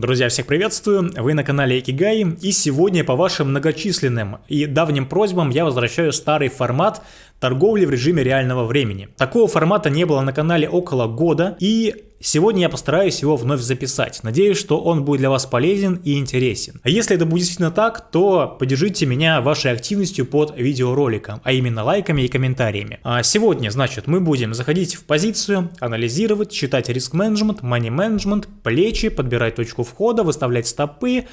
Друзья, всех приветствую, вы на канале Экигай, и сегодня по вашим многочисленным и давним просьбам я возвращаю старый формат торговли в режиме реального времени. Такого формата не было на канале около года, и Сегодня я постараюсь его вновь записать. Надеюсь, что он будет для вас полезен и интересен. А если это будет действительно так, то поддержите меня вашей активностью под видеороликом, а именно лайками и комментариями. А сегодня, значит, мы будем заходить в позицию, анализировать, считать риск-менеджмент, money-менеджмент, плечи, подбирать точку входа, выставлять стопы,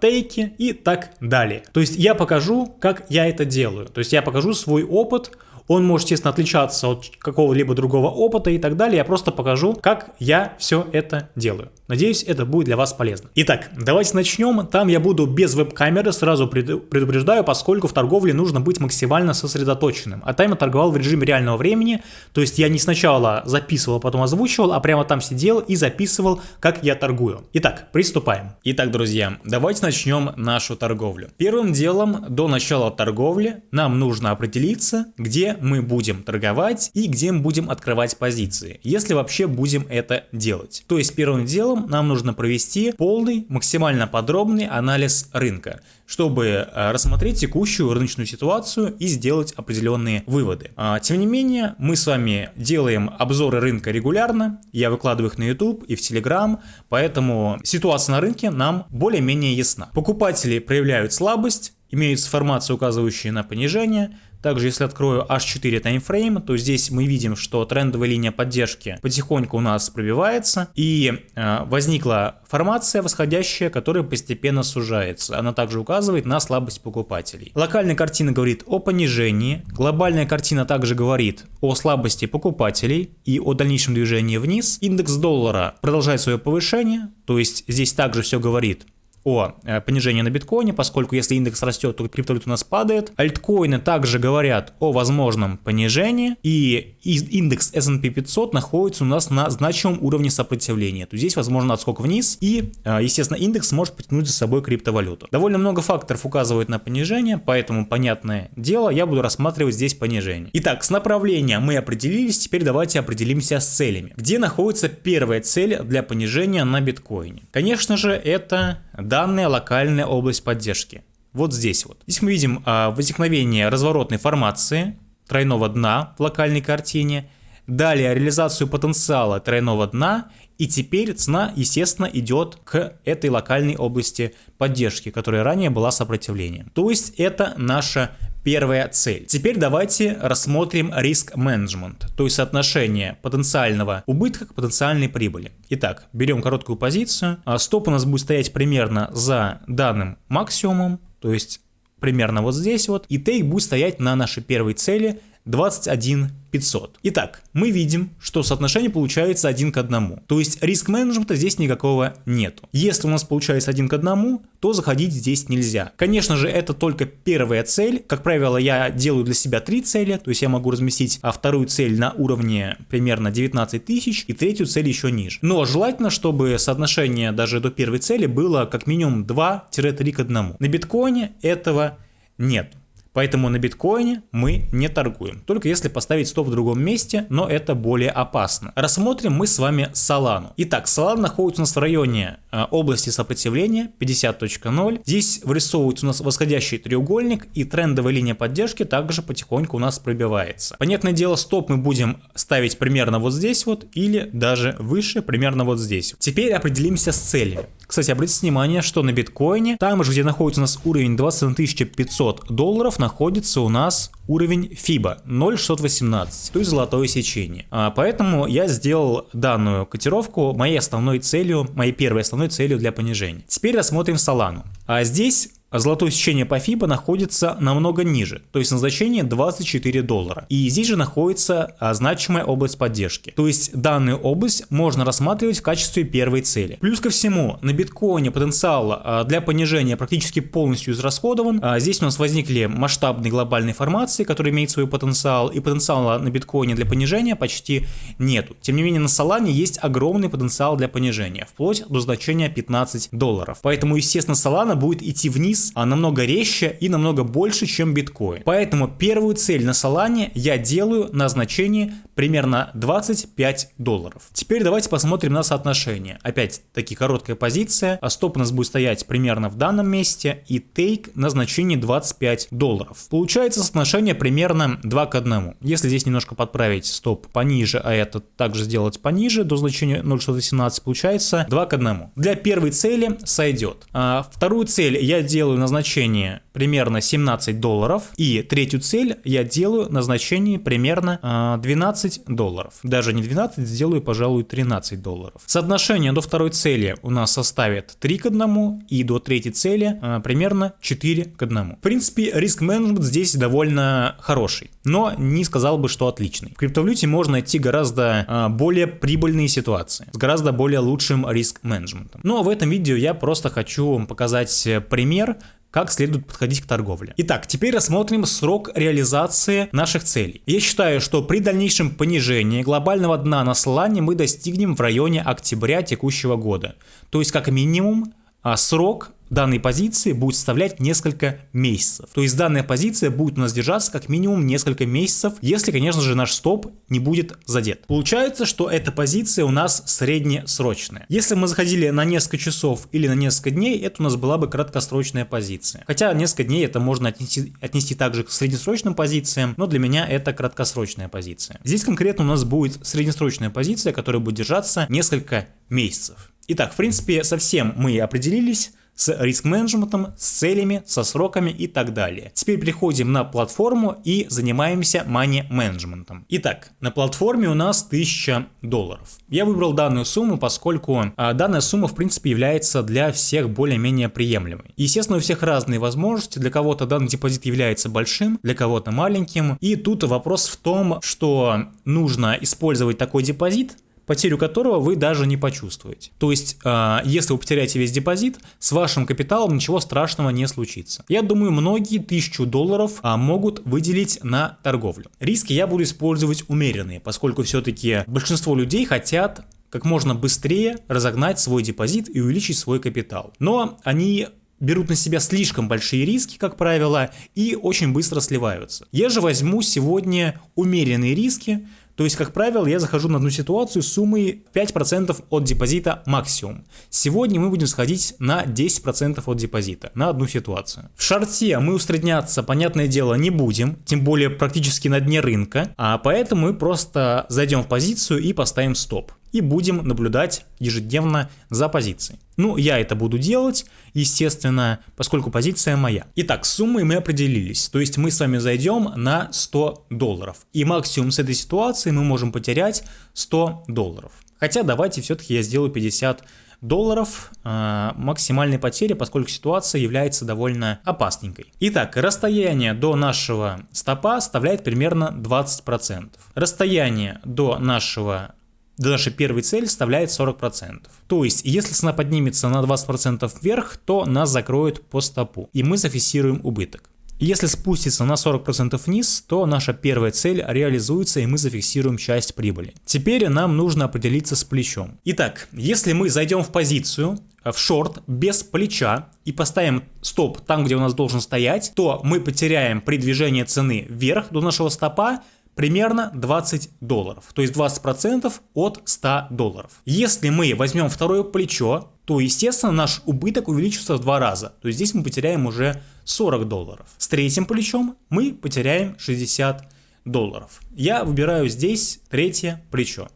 тейки и так далее. То есть я покажу, как я это делаю. То есть я покажу свой опыт, он может, естественно, отличаться от какого-либо другого опыта и так далее. Я просто покажу, как я все это делаю. Надеюсь, это будет для вас полезно. Итак, давайте начнем. Там я буду без веб-камеры, сразу предупреждаю, поскольку в торговле нужно быть максимально сосредоточенным. А там я торговал в режиме реального времени, то есть я не сначала записывал, а потом озвучивал, а прямо там сидел и записывал, как я торгую. Итак, приступаем. Итак, друзья, давайте начнем нашу торговлю. Первым делом, до начала торговли, нам нужно определиться, где мы будем торговать и где мы будем открывать позиции, если вообще будем это делать. То есть первым делом нам нужно провести полный, максимально подробный анализ рынка, чтобы э, рассмотреть текущую рыночную ситуацию и сделать определенные выводы. А, тем не менее, мы с вами делаем обзоры рынка регулярно, я выкладываю их на YouTube и в Telegram, поэтому ситуация на рынке нам более-менее ясна. Покупатели проявляют слабость, имеются формации, указывающие на понижение, также, если открою H4 таймфрейм, то здесь мы видим, что трендовая линия поддержки потихоньку у нас пробивается, и э, возникла формация восходящая, которая постепенно сужается. Она также указывает на слабость покупателей. Локальная картина говорит о понижении, глобальная картина также говорит о слабости покупателей и о дальнейшем движении вниз. Индекс доллара продолжает свое повышение, то есть здесь также все говорит о э, понижении на биткоине, поскольку если индекс растет, то криптовалюта у нас падает. Альткоины также говорят о возможном понижении, и индекс S&P 500 находится у нас на значимом уровне сопротивления. То здесь возможно отскок вниз, и, э, естественно, индекс может потянуть за собой криптовалюту. Довольно много факторов указывают на понижение, поэтому, понятное дело, я буду рассматривать здесь понижение. Итак, с направлением мы определились, теперь давайте определимся с целями. Где находится первая цель для понижения на биткоине? Конечно же, это данная локальная область поддержки. Вот здесь вот. Здесь мы видим а, возникновение разворотной формации тройного дна в локальной картине, далее реализацию потенциала тройного дна, и теперь цена, естественно, идет к этой локальной области поддержки, которая ранее была сопротивлением. То есть это наша первая цель. Теперь давайте рассмотрим риск менеджмент, то есть соотношение потенциального убытка к потенциальной прибыли. Итак, берем короткую позицию. А стоп у нас будет стоять примерно за данным максимумом, то есть примерно вот здесь вот. И тейк будет стоять на нашей первой цели 21 500. Итак, мы видим, что соотношение получается один к одному. То есть риск менеджмента здесь никакого нету. Если у нас получается один к одному, то заходить здесь нельзя. Конечно же, это только первая цель. Как правило, я делаю для себя три цели. То есть я могу разместить а вторую цель на уровне примерно 19 тысяч и третью цель еще ниже. Но желательно, чтобы соотношение даже до первой цели было как минимум 2-3 к 1. На биткоине этого нет. Поэтому на биткоине мы не торгуем, только если поставить стоп в другом месте, но это более опасно. Рассмотрим мы с вами Solana. Итак, Solana находится у нас в районе э, области сопротивления 50.0. Здесь вырисовывается у нас восходящий треугольник и трендовая линия поддержки также потихоньку у нас пробивается. Понятное дело, стоп мы будем ставить примерно вот здесь вот или даже выше, примерно вот здесь. Теперь определимся с целями. Кстати, обратите внимание, что на биткоине, там же, где находится у нас уровень 21 500 долларов, находится у нас уровень FIBA 0,618, то есть золотое сечение. А, поэтому я сделал данную котировку моей основной целью, моей первой основной целью для понижения. Теперь рассмотрим Solana. А здесь а золотое сечение по FIBA находится намного ниже, то есть на значение 24 доллара. И здесь же находится а, значимая область поддержки. То есть данную область можно рассматривать в качестве первой цели. Плюс ко всему, на биткоине потенциал а, для понижения практически полностью израсходован. Здесь у нас возникли масштабные глобальные формации, которые имеют свой потенциал, и потенциала на биткоине для понижения почти нету. Тем не менее, на Solana есть огромный потенциал для понижения, вплоть до значения 15 долларов. Поэтому, естественно, Solana будет идти вниз а намного резче и намного больше, чем биткоин. Поэтому первую цель на Solana я делаю на значение примерно 25 долларов. Теперь давайте посмотрим на соотношение. Опять таки короткая позиция, а стоп у нас будет стоять примерно в данном месте и тейк на значение 25 долларов. Получается соотношение примерно 2 к 1. Если здесь немножко подправить стоп пониже, а это также сделать пониже до значения 0,618, получается 2 к 1. Для первой цели сойдет. А вторую цель я делаю на значение примерно 17 долларов. И третью цель я делаю на значение примерно 12 а, долларов. Даже не 12, сделаю, пожалуй, 13 долларов. Соотношение до второй цели у нас составит 3 к 1 и до третьей цели а, примерно 4 к 1. В принципе, риск-менеджмент здесь довольно хороший, но не сказал бы, что отличный. В криптовалюте можно найти гораздо а, более прибыльные ситуации с гораздо более лучшим риск-менеджментом. Но в этом видео я просто хочу вам показать пример, как следует подходить к торговле. Итак, теперь рассмотрим срок реализации наших целей. Я считаю, что при дальнейшем понижении глобального дна на слане мы достигнем в районе октября текущего года. То есть как минимум а срок данной позиции будет составлять несколько месяцев. То есть данная позиция будет у нас держаться как минимум несколько месяцев, если, конечно же, наш стоп не будет задет. Получается, что эта позиция у нас среднесрочная. Если мы заходили на несколько часов или на несколько дней, это у нас была бы краткосрочная позиция. Хотя несколько дней это можно отнести, отнести также к среднесрочным позициям, но для меня это краткосрочная позиция. Здесь конкретно у нас будет среднесрочная позиция, которая будет держаться несколько месяцев. Итак, в принципе, совсем мы определились с риск-менеджментом, с целями, со сроками и так далее. Теперь переходим на платформу и занимаемся money-менеджментом. Итак, на платформе у нас 1000 долларов. Я выбрал данную сумму, поскольку а, данная сумма в принципе является для всех более-менее приемлемой. Естественно, у всех разные возможности, для кого-то данный депозит является большим, для кого-то маленьким. И тут вопрос в том, что нужно использовать такой депозит, потерю которого вы даже не почувствуете. То есть, э, если вы потеряете весь депозит, с вашим капиталом ничего страшного не случится. Я думаю, многие тысячу долларов э, могут выделить на торговлю. Риски я буду использовать умеренные, поскольку все-таки большинство людей хотят как можно быстрее разогнать свой депозит и увеличить свой капитал. Но они берут на себя слишком большие риски, как правило, и очень быстро сливаются. Я же возьму сегодня умеренные риски, то есть, как правило, я захожу на одну ситуацию с суммой 5% от депозита максимум. Сегодня мы будем сходить на 10% от депозита на одну ситуацию. В шарте мы усредняться, понятное дело, не будем, тем более практически на дне рынка, а поэтому мы просто зайдем в позицию и поставим стоп и будем наблюдать ежедневно за позицией. Ну, я это буду делать, естественно, поскольку позиция моя. Итак, с суммой мы определились, то есть мы с вами зайдем на 100 долларов. И максимум с этой ситуации мы можем потерять 100 долларов. Хотя давайте все-таки я сделаю 50 долларов э, максимальной потери, поскольку ситуация является довольно опасненькой. Итак, расстояние до нашего стопа составляет примерно 20%. Расстояние до нашего до нашей первой цели составляет 40%. То есть, если цена поднимется на 20% вверх, то нас закроют по стопу, и мы зафиксируем убыток. Если спустится на 40% вниз, то наша первая цель реализуется и мы зафиксируем часть прибыли. Теперь нам нужно определиться с плечом. Итак, если мы зайдем в позицию, в шорт без плеча и поставим стоп там, где у нас должен стоять, то мы потеряем при движении цены вверх до нашего стопа примерно 20 долларов, то есть 20% от 100 долларов. Если мы возьмем второе плечо, то, естественно, наш убыток увеличится в два раза. То есть здесь мы потеряем уже 40 долларов. С третьим плечом мы потеряем 60 долларов. Я выбираю здесь третье плечо.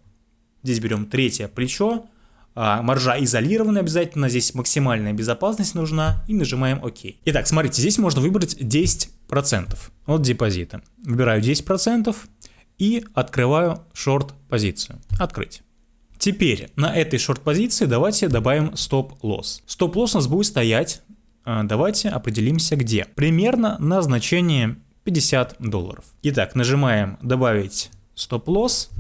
Здесь берем третье плечо, а, маржа изолирована обязательно, здесь максимальная безопасность нужна и нажимаем ОК. Итак, смотрите, здесь можно выбрать 10% от депозита. Выбираю 10% и открываю шорт-позицию. Открыть. Теперь на этой шорт-позиции давайте добавим стоп-лосс. Стоп-лосс у нас будет стоять, а, давайте определимся где. Примерно на значение 50 долларов. Итак, нажимаем добавить стоп-лосс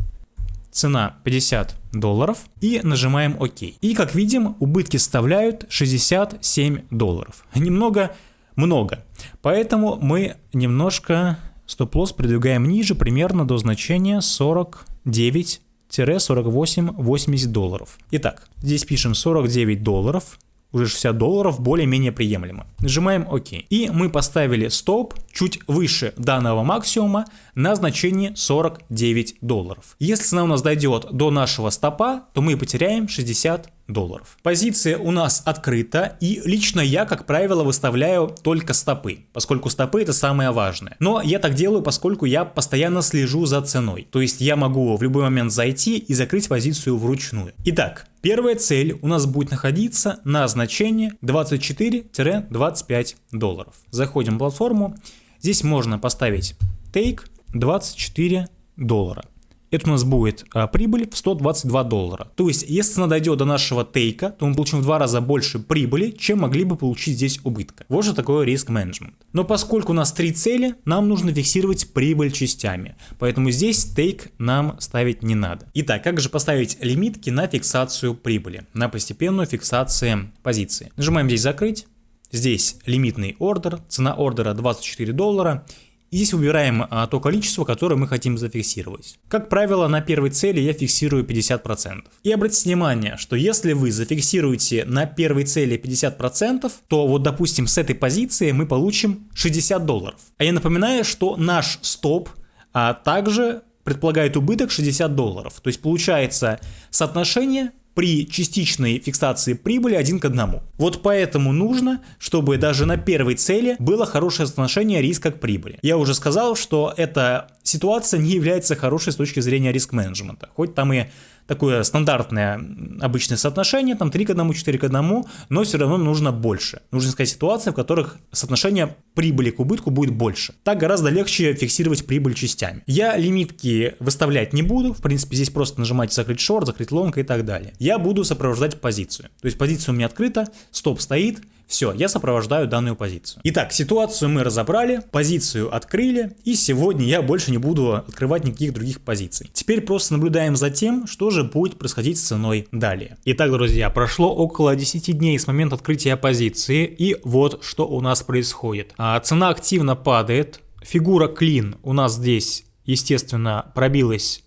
цена 50 долларов и нажимаем ОК. И как видим, убытки составляют 67 долларов. Немного много. Поэтому мы немножко стоп-лосс продвигаем ниже, примерно до значения 49 48-80 долларов. Итак, здесь пишем 49 долларов уже 60 долларов более-менее приемлемо. Нажимаем ОК. И мы поставили стоп чуть выше данного максимума на значение 49 долларов. Если цена у нас дойдет до нашего стопа, то мы потеряем 60 долларов. Позиция у нас открыта, и лично я, как правило, выставляю только стопы, поскольку стопы это самое важное. Но я так делаю, поскольку я постоянно слежу за ценой. То есть я могу в любой момент зайти и закрыть позицию вручную. Итак, Первая цель у нас будет находиться на значении 24-25 долларов. Заходим в платформу. Здесь можно поставить take 24 доллара это у нас будет а, прибыль в 122 доллара. То есть, если цена дойдет до нашего тейка, то мы получим в два раза больше прибыли, чем могли бы получить здесь убытка. Вот же такое риск менеджмент. Но поскольку у нас три цели, нам нужно фиксировать прибыль частями. Поэтому здесь тейк нам ставить не надо. Итак, как же поставить лимитки на фиксацию прибыли, на постепенную фиксацию позиции. Нажимаем здесь закрыть. Здесь лимитный ордер, цена ордера 24 доллара и здесь выбираем а, то количество, которое мы хотим зафиксировать. Как правило, на первой цели я фиксирую 50%. И обратите внимание, что если вы зафиксируете на первой цели 50%, то вот допустим с этой позиции мы получим 60 долларов. А я напоминаю, что наш стоп а, также предполагает убыток 60 долларов. То есть получается соотношение при частичной фиксации прибыли один к одному. Вот поэтому нужно, чтобы даже на первой цели было хорошее соотношение риска к прибыли. Я уже сказал, что эта ситуация не является хорошей с точки зрения риск-менеджмента. Хоть там и такое стандартное обычное соотношение, там 3 к 1, 4 к 1, но все равно нужно больше. Нужно искать ситуации, в которых соотношение прибыли к убытку будет больше. Так гораздо легче фиксировать прибыль частями. Я лимитки выставлять не буду, в принципе здесь просто нажимаете закрыть шорт, закрыть лонг и так далее. Я буду сопровождать позицию. То есть позиция у меня открыта, стоп стоит, все, я сопровождаю данную позицию. Итак, ситуацию мы разобрали, позицию открыли, и сегодня я больше не буду открывать никаких других позиций. Теперь просто наблюдаем за тем, что же будет происходить с ценой далее. Итак, друзья, прошло около 10 дней с момента открытия позиции, и вот что у нас происходит. А, цена активно падает, фигура клин у нас здесь, естественно, пробилась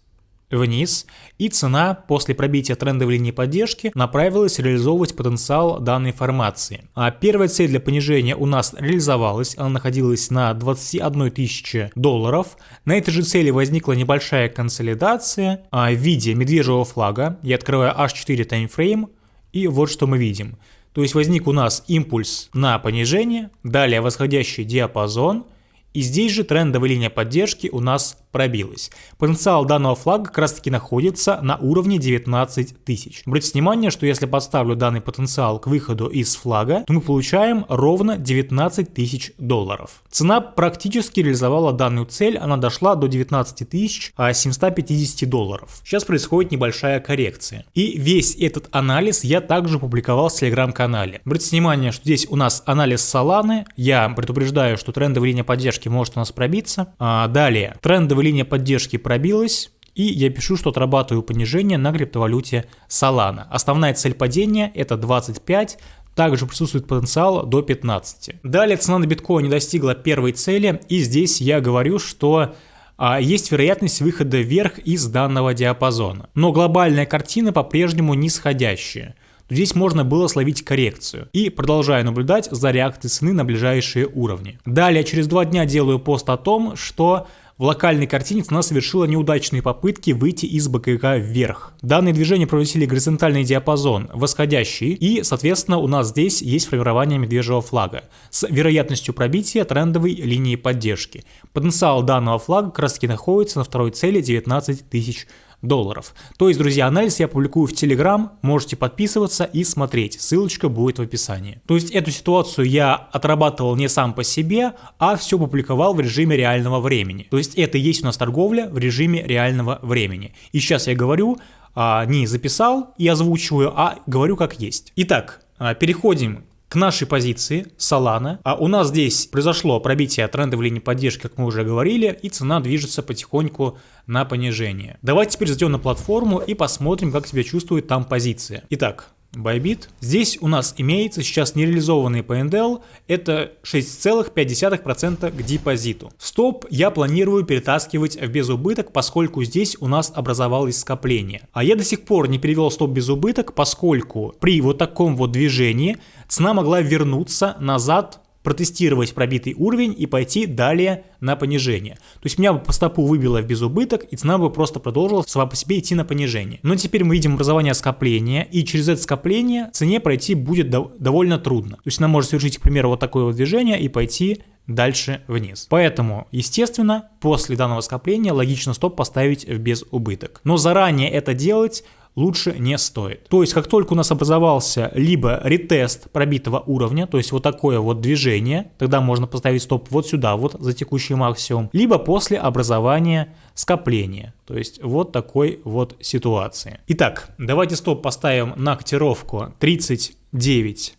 вниз, и цена после пробития трендовой линии поддержки направилась реализовывать потенциал данной формации. А первая цель для понижения у нас реализовалась, она находилась на 21 тысяче долларов. На этой же цели возникла небольшая консолидация а, в виде медвежьего флага. Я открываю H4 таймфрейм, и вот что мы видим. То есть возник у нас импульс на понижение, далее восходящий диапазон, и здесь же трендовая линия поддержки у нас пробилась. Потенциал данного флага как раз таки находится на уровне 19 тысяч. Обратите внимание, что если подставлю данный потенциал к выходу из флага, то мы получаем ровно 19 тысяч долларов. Цена практически реализовала данную цель, она дошла до 19 тысяч 750 долларов. Сейчас происходит небольшая коррекция. И весь этот анализ я также публиковал в телеграм-канале. Обратите внимание, что здесь у нас анализ Solana, я предупреждаю, что трендовая линия поддержки поддержки может у нас пробиться. А, далее, трендовая линия поддержки пробилась. И я пишу, что отрабатываю понижение на криптовалюте Solana. Основная цель падения это 25, также присутствует потенциал до 15. Далее цена на биткоин не достигла первой цели, и здесь я говорю, что а, есть вероятность выхода вверх из данного диапазона. Но глобальная картина по-прежнему нисходящая здесь можно было словить коррекцию. И продолжаю наблюдать за реакцией цены на ближайшие уровни. Далее, через два дня делаю пост о том, что в локальной картине цена совершила неудачные попытки выйти из БКК вверх. Данные движения проводили горизонтальный диапазон, восходящий, и, соответственно, у нас здесь есть формирование медвежьего флага с вероятностью пробития трендовой линии поддержки. Потенциал данного флага таки находится на второй цели 19 тысяч долларов. То есть, друзья, анализ я публикую в Telegram, можете подписываться и смотреть, ссылочка будет в описании. То есть, эту ситуацию я отрабатывал не сам по себе, а все публиковал в режиме реального времени. То есть, это и есть у нас торговля в режиме реального времени. И сейчас я говорю, а, не записал и озвучиваю, а говорю как есть. Итак, а, переходим к нашей позиции Solana. А у нас здесь произошло пробитие трендовой линии поддержки, как мы уже говорили, и цена движется потихоньку на понижение. Давайте теперь зайдем на платформу и посмотрим, как себя чувствует там позиция. Итак, Bybit. Здесь у нас имеется сейчас нереализованный по NDL, это 6,5% к депозиту. Стоп я планирую перетаскивать в безубыток, поскольку здесь у нас образовалось скопление. А я до сих пор не перевел стоп безубыток, поскольку при вот таком вот движении цена могла вернуться назад протестировать пробитый уровень и пойти далее на понижение. То есть меня бы по стопу выбило в безубыток, и цена бы просто продолжила сама по себе идти на понижение. Но теперь мы видим образование скопления, и через это скопление цене пройти будет дов довольно трудно. То есть она может совершить, к примеру, вот такое вот движение и пойти дальше вниз. Поэтому, естественно, после данного скопления логично стоп поставить в безубыток. Но заранее это делать лучше не стоит. То есть, как только у нас образовался либо ретест пробитого уровня, то есть вот такое вот движение, тогда можно поставить стоп вот сюда, вот за текущий максимум, либо после образования скопления, то есть вот такой вот ситуации. Итак, давайте стоп поставим на котировку 39.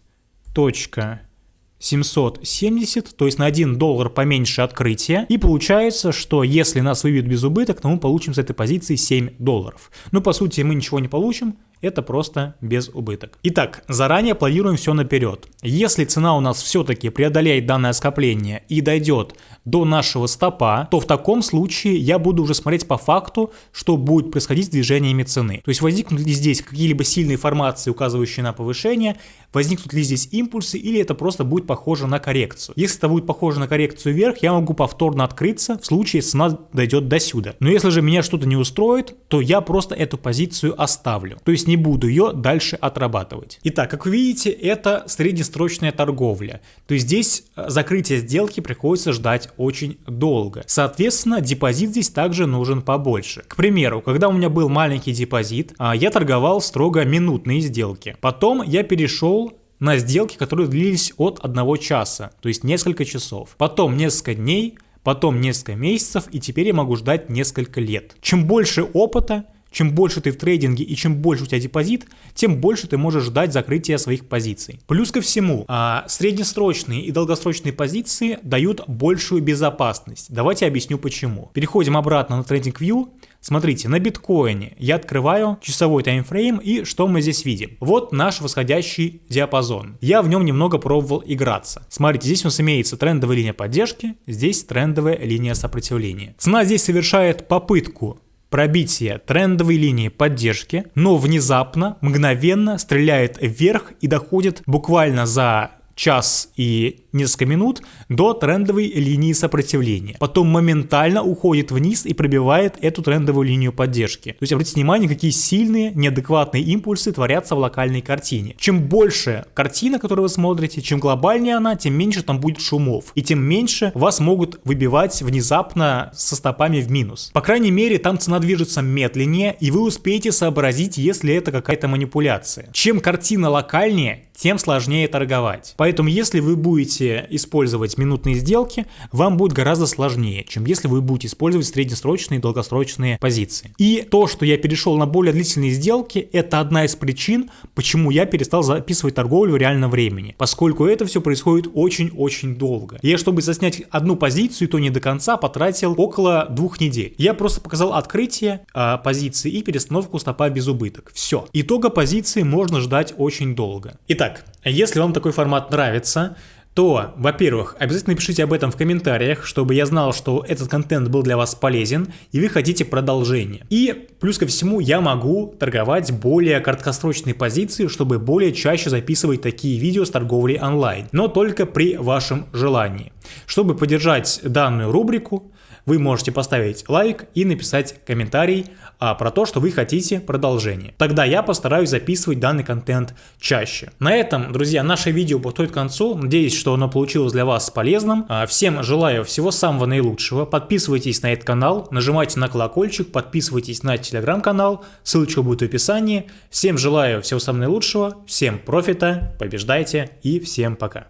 770, то есть на 1 доллар поменьше открытия. И получается, что если нас выбьют без убыток, то мы получим с этой позиции 7 долларов. Но по сути мы ничего не получим, это просто без убыток. Итак, заранее планируем все наперед. Если цена у нас все-таки преодолеет данное скопление и дойдет до нашего стопа, то в таком случае я буду уже смотреть по факту, что будет происходить с движениями цены. То есть возникнут ли здесь какие-либо сильные формации, указывающие на повышение, возникнут ли здесь импульсы или это просто будет похоже на коррекцию. Если это будет похоже на коррекцию вверх, я могу повторно открыться в случае, цена дойдет до сюда. Но если же меня что-то не устроит, то я просто эту позицию оставлю. То есть не буду ее дальше отрабатывать. Итак, как вы видите, это среднесрочная торговля. То есть здесь э, закрытие сделки приходится ждать очень долго. Соответственно, депозит здесь также нужен побольше. К примеру, когда у меня был маленький депозит, а, я торговал строго минутные сделки. Потом я перешел на сделки, которые длились от одного часа, то есть несколько часов. Потом несколько дней, потом несколько месяцев, и теперь я могу ждать несколько лет. Чем больше опыта, чем больше ты в трейдинге и чем больше у тебя депозит, тем больше ты можешь ждать закрытия своих позиций. Плюс ко всему, а, среднесрочные и долгосрочные позиции дают большую безопасность. Давайте объясню почему. Переходим обратно на TradingView. Смотрите, на биткоине я открываю часовой таймфрейм и что мы здесь видим? Вот наш восходящий диапазон. Я в нем немного пробовал играться. Смотрите, здесь у нас имеется трендовая линия поддержки, здесь трендовая линия сопротивления. Цена здесь совершает попытку пробитие трендовой линии поддержки, но внезапно, мгновенно стреляет вверх и доходит буквально за час и несколько минут до трендовой линии сопротивления. Потом моментально уходит вниз и пробивает эту трендовую линию поддержки. То есть обратите внимание, какие сильные неадекватные импульсы творятся в локальной картине. Чем больше картина, которую вы смотрите, чем глобальнее она, тем меньше там будет шумов. И тем меньше вас могут выбивать внезапно со стопами в минус. По крайней мере, там цена движется медленнее, и вы успеете сообразить, если это какая-то манипуляция. Чем картина локальнее, тем сложнее торговать. Поэтому если вы будете использовать минутные сделки, вам будет гораздо сложнее, чем если вы будете использовать среднесрочные и долгосрочные позиции. И то, что я перешел на более длительные сделки, это одна из причин, почему я перестал записывать торговлю в реальном времени, поскольку это все происходит очень-очень долго. Я, чтобы заснять одну позицию, то не до конца, потратил около двух недель. Я просто показал открытие э, позиции и перестановку стопа без убыток. Все. Итога позиции можно ждать очень долго. Итак, если вам такой формат нравится, то, во-первых, обязательно пишите об этом в комментариях, чтобы я знал, что этот контент был для вас полезен и вы хотите продолжения. И плюс ко всему я могу торговать более краткосрочные позиции, чтобы более чаще записывать такие видео с торговлей онлайн, но только при вашем желании. Чтобы поддержать данную рубрику, вы можете поставить лайк и написать комментарий а, про то, что вы хотите продолжение. Тогда я постараюсь записывать данный контент чаще. На этом, друзья, наше видео подходит к концу. Надеюсь, что оно получилось для вас полезным. А, всем желаю всего самого наилучшего. Подписывайтесь на этот канал, нажимайте на колокольчик, подписывайтесь на телеграм-канал, ссылочка будет в описании. Всем желаю всего самого наилучшего, всем профита, побеждайте и всем пока.